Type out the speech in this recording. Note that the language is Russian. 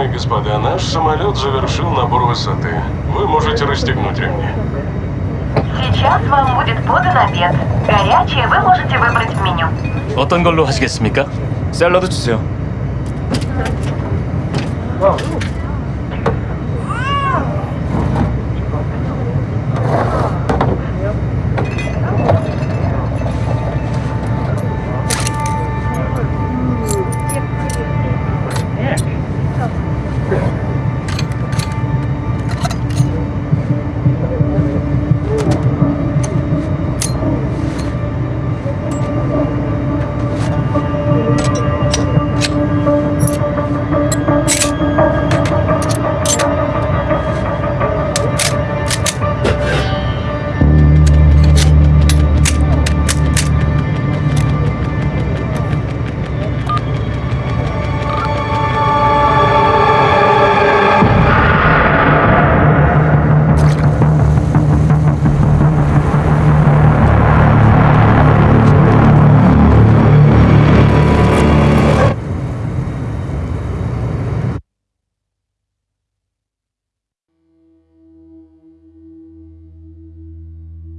дамы и господа, наш самолет завершил набор высоты. Вы можете расстегнуть ремни. Сейчас вам будет подан обед. Горячее вы можете выбрать в меню. 어떤 걸로 하시겠습니까? 샐러드 주세요.